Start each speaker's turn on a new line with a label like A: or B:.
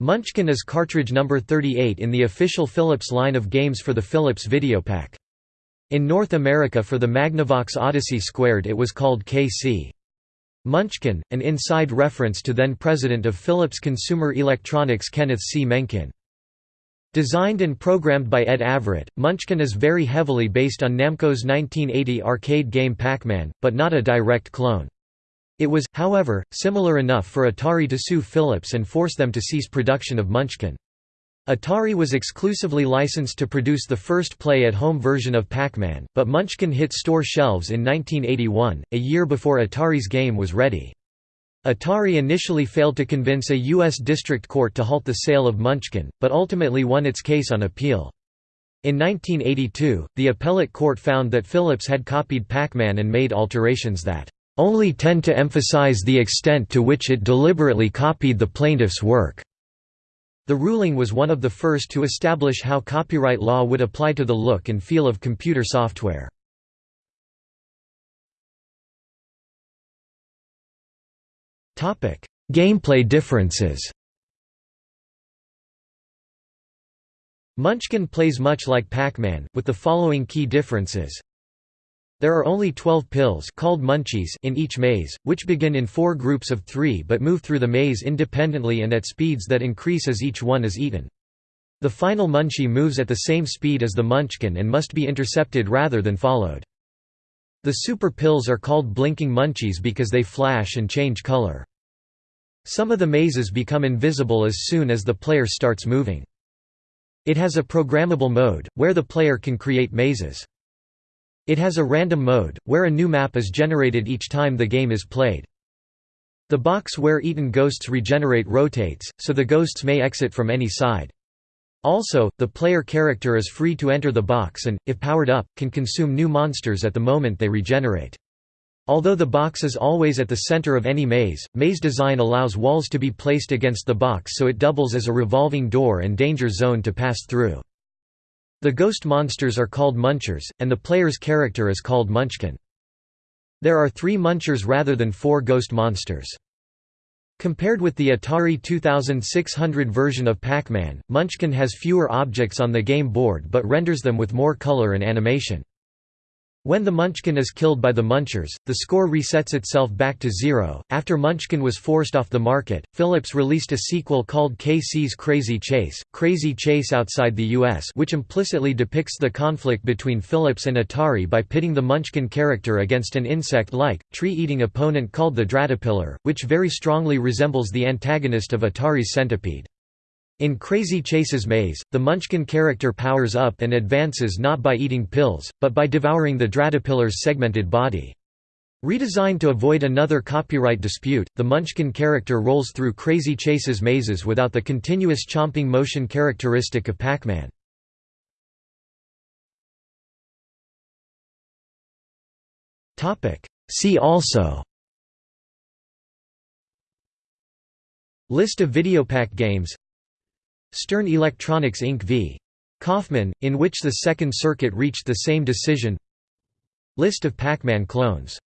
A: Munchkin is cartridge number 38 in the official Philips line of games for the Philips Videopack. In North America for the Magnavox Odyssey Squared it was called KC. Munchkin, an inside reference to then-president of Philips Consumer Electronics Kenneth C. Menkin. Designed and programmed by Ed Averett, Munchkin is very heavily based on Namco's 1980 arcade game Pac-Man, but not a direct clone. It was, however, similar enough for Atari to sue Philips and force them to cease production of Munchkin. Atari was exclusively licensed to produce the first play-at-home version of Pac-Man, but Munchkin hit store shelves in 1981, a year before Atari's game was ready. Atari initially failed to convince a U.S. district court to halt the sale of Munchkin, but ultimately won its case on appeal. In 1982, the appellate court found that Philips had copied Pac-Man and made alterations that only tend to emphasize the extent to which it deliberately copied the plaintiff's work. The ruling was one of the first to establish how copyright law would apply to the look and feel of computer software. Gameplay differences Munchkin plays much like Pac-Man, with the following key differences. There are only 12 pills called munchies in each maze, which begin in four groups of three but move through the maze independently and at speeds that increase as each one is eaten. The final munchie moves at the same speed as the munchkin and must be intercepted rather than followed. The super pills are called blinking munchies because they flash and change color. Some of the mazes become invisible as soon as the player starts moving. It has a programmable mode, where the player can create mazes. It has a random mode, where a new map is generated each time the game is played. The box where eaten ghosts regenerate rotates, so the ghosts may exit from any side. Also, the player character is free to enter the box and, if powered up, can consume new monsters at the moment they regenerate. Although the box is always at the center of any maze, maze design allows walls to be placed against the box so it doubles as a revolving door and danger zone to pass through. The ghost monsters are called munchers, and the player's character is called munchkin. There are three munchers rather than four ghost monsters. Compared with the Atari 2600 version of Pac-Man, Munchkin has fewer objects on the game board but renders them with more color and animation. When the Munchkin is killed by the Munchers, the score resets itself back to zero. After Munchkin was forced off the market, Philips released a sequel called KC's Crazy Chase, Crazy Chase outside the US, which implicitly depicts the conflict between Philips and Atari by pitting the Munchkin character against an insect-like, tree-eating opponent called the Dratapillar, which very strongly resembles the antagonist of Atari's Centipede. In Crazy Chase's maze, the Munchkin character powers up and advances not by eating pills, but by devouring the Dratapillar's segmented body. Redesigned to avoid another copyright dispute, the Munchkin character rolls through Crazy Chase's mazes without the continuous chomping motion characteristic of Pac-Man. See also List of Videopack games Stern Electronics Inc. v. Kaufman, in which the Second Circuit reached the same decision List of Pac-Man clones